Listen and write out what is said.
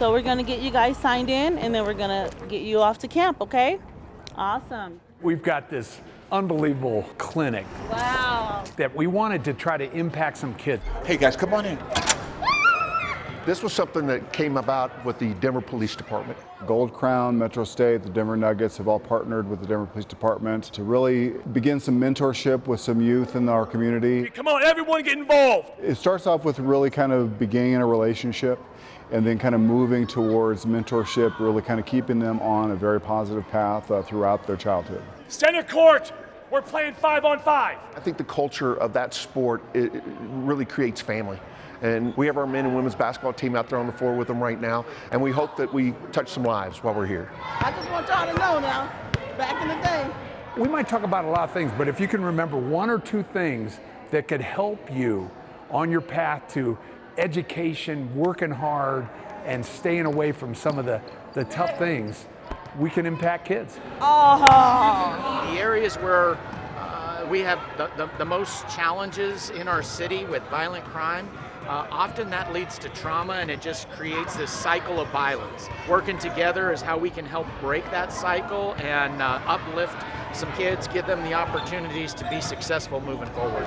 So we're gonna get you guys signed in and then we're gonna get you off to camp, okay? Awesome. We've got this unbelievable clinic Wow. that we wanted to try to impact some kids. Hey guys, come on in. This was something that came about with the Denver Police Department. Gold Crown, Metro State, the Denver Nuggets have all partnered with the Denver Police Department to really begin some mentorship with some youth in our community. Come on, everyone get involved. It starts off with really kind of beginning a relationship and then kind of moving towards mentorship, really kind of keeping them on a very positive path uh, throughout their childhood. Center court, we're playing five on five. I think the culture of that sport it, it really creates family. And we have our men and women's basketball team out there on the floor with them right now, and we hope that we touch some lives while we're here. I just want y'all to know now, back in the day, We might talk about a lot of things, but if you can remember one or two things that could help you on your path to education, working hard, and staying away from some of the, the tough things, we can impact kids. oh, the areas where uh, we have the, the, the most challenges in our city with violent crime, uh, often that leads to trauma and it just creates this cycle of violence. Working together is how we can help break that cycle and uh, uplift some kids, give them the opportunities to be successful moving forward.